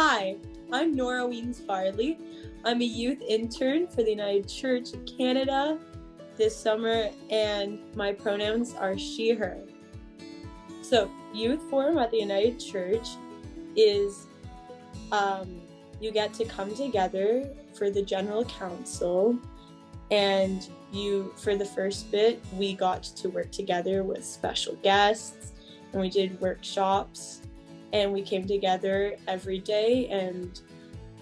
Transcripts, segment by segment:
Hi, I'm Nora Weens Farley. I'm a youth intern for the United Church of Canada this summer, and my pronouns are she, her. So, Youth Forum at the United Church is um, you get to come together for the General Council, and you, for the first bit, we got to work together with special guests, and we did workshops and we came together every day and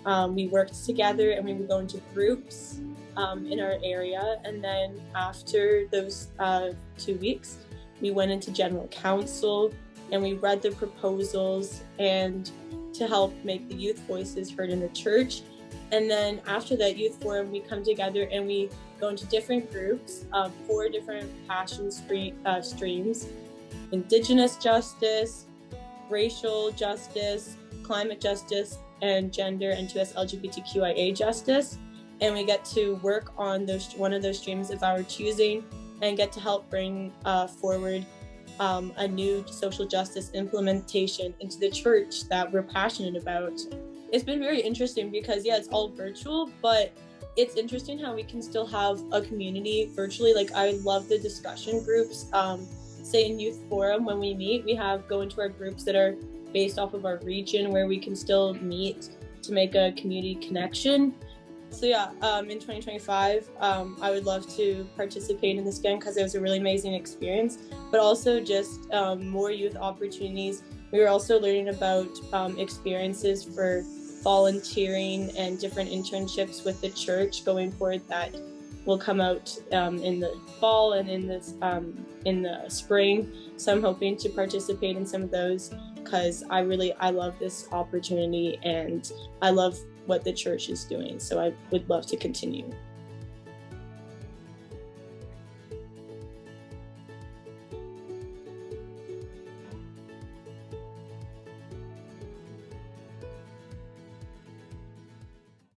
um, we worked together and we would go into groups um, in our area. And then after those uh, two weeks we went into general council and we read the proposals and to help make the youth voices heard in the church. And then after that youth forum we come together and we go into different groups uh, four different passion stream, uh, streams indigenous justice racial justice, climate justice, and gender and to us LGBTQIA justice. And we get to work on those one of those streams of our choosing and get to help bring uh, forward um, a new social justice implementation into the church that we're passionate about. It's been very interesting because, yeah, it's all virtual, but it's interesting how we can still have a community virtually. Like, I love the discussion groups. Um, say in youth forum when we meet. We have go into our groups that are based off of our region where we can still meet to make a community connection. So yeah um, in 2025 um, i would love to participate in this again because it was a really amazing experience but also just um, more youth opportunities. We were also learning about um, experiences for volunteering and different internships with the church going forward that will come out um, in the fall and in this um, in the spring. So I'm hoping to participate in some of those because I really I love this opportunity and I love what the church is doing. So I would love to continue.